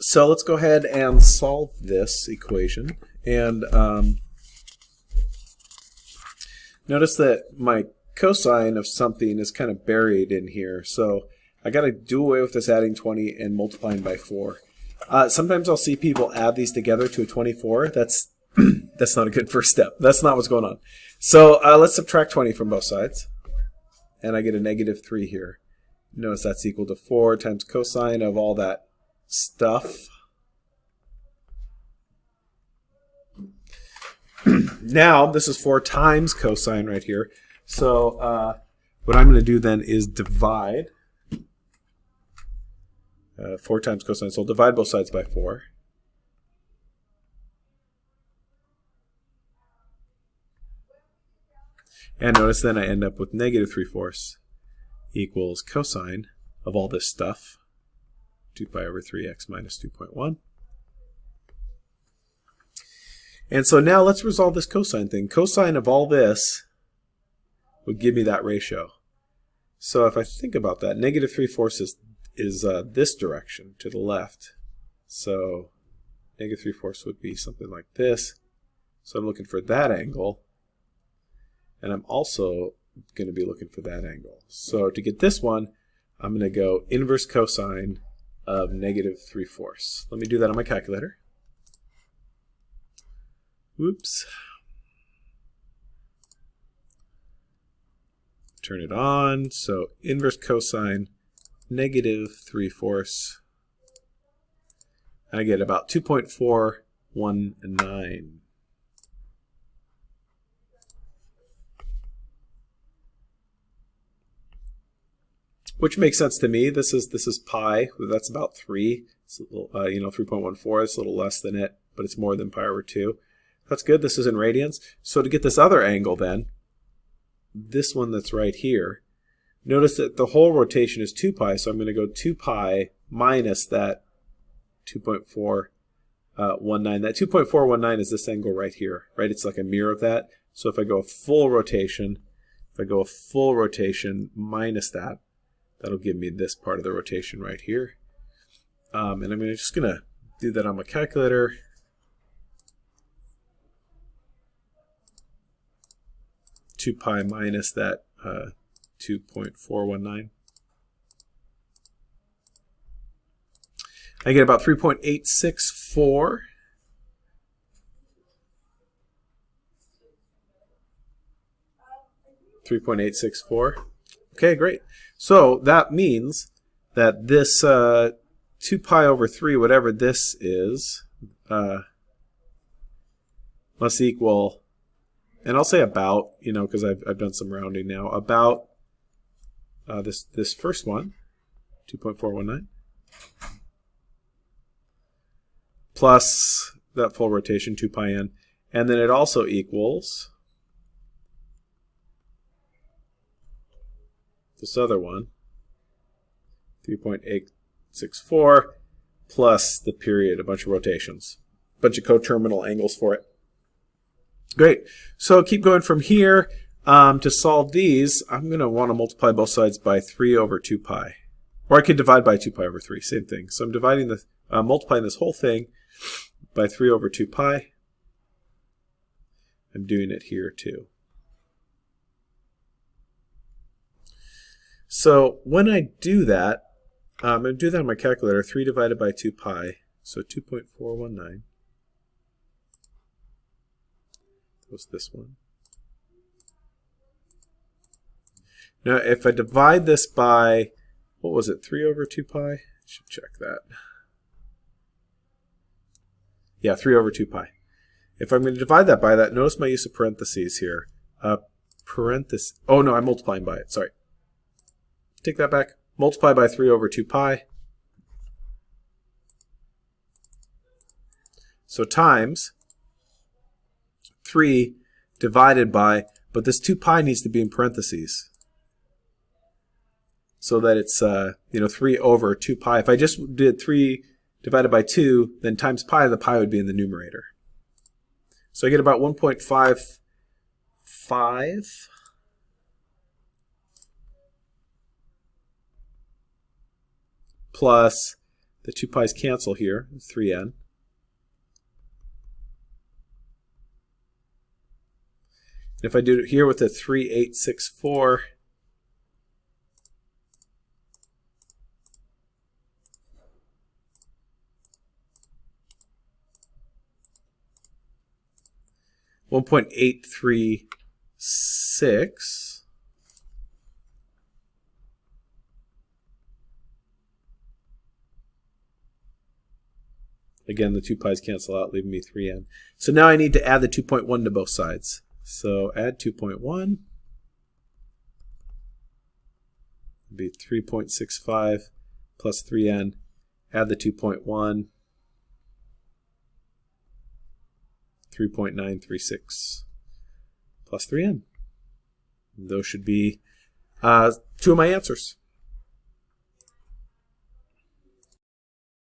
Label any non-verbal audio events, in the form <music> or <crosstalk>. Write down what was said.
so let's go ahead and solve this equation. And um, notice that my cosine of something is kind of buried in here. So I got to do away with this adding 20 and multiplying by 4. Uh, sometimes I'll see people add these together to a 24. That's <clears throat> that's not a good first step. That's not what's going on. So uh, let's subtract 20 from both sides. And I get a negative 3 here. Notice that's equal to 4 times cosine of all that stuff. <clears throat> now, this is 4 times cosine right here. So uh, what I'm going to do then is divide. Uh, 4 times cosine, so I'll divide both sides by 4. And notice then I end up with negative 3 fourths equals cosine of all this stuff, 2 pi over 3x minus 2.1. And so now let's resolve this cosine thing. Cosine of all this would give me that ratio. So if I think about that, negative 3 fourths is, is uh, this direction to the left. So negative 3 fourths would be something like this. So I'm looking for that angle. And I'm also going to be looking for that angle. So to get this one, I'm going to go inverse cosine of negative 3 fourths. Let me do that on my calculator. Whoops. Turn it on. So inverse cosine negative 3 fourths. I get about 2.419. which makes sense to me. This is this is pi. That's about three. It's a Little, uh, you know, 3.14. It's a little less than it, but it's more than pi over two. That's good. This is in radians. So to get this other angle, then, this one that's right here, notice that the whole rotation is 2 pi. So I'm going to go 2 pi minus that 2.419. Uh, that 2.419 is this angle right here, right? It's like a mirror of that. So if I go a full rotation, if I go a full rotation minus that, That'll give me this part of the rotation right here. Um, and I'm just going to do that on my calculator. Two pi minus that uh, 2.419. I get about 3.864. Three point eight six four. Okay, great. So that means that this uh, 2 pi over 3, whatever this is, uh, must equal, and I'll say about, you know, because I've, I've done some rounding now, about uh, this, this first one, 2.419, plus that full rotation, 2 pi n, and then it also equals this other one, 3.864 plus the period, a bunch of rotations, a bunch of coterminal angles for it. Great. So keep going from here. Um, to solve these, I'm going to want to multiply both sides by 3 over 2 pi. Or I could divide by 2 pi over 3, same thing. So I'm dividing the, uh, multiplying this whole thing by 3 over 2 pi. I'm doing it here too. So when I do that, um, I'm going to do that on my calculator. 3 divided by 2 pi, so 2.419. was this one. Now, if I divide this by, what was it, 3 over 2 pi? I should check that. Yeah, 3 over 2 pi. If I'm going to divide that by that, notice my use of parentheses here. Uh, parenthesis, oh no, I'm multiplying by it, sorry. Take that back. Multiply by 3 over 2 pi. So times 3 divided by, but this 2 pi needs to be in parentheses. So that it's, uh, you know, 3 over 2 pi. If I just did 3 divided by 2, then times pi, the pi would be in the numerator. So I get about 1.55 plus The 2 pi's cancel here, 3n. If I do it here with a 3864, one point eight three six Again, the 2 pi's cancel out, leaving me 3n. So now I need to add the 2.1 to both sides. So add 2.1 be 3.65 plus 3n. Add the 2.1, 3.936 plus 3n. Those should be uh, two of my answers.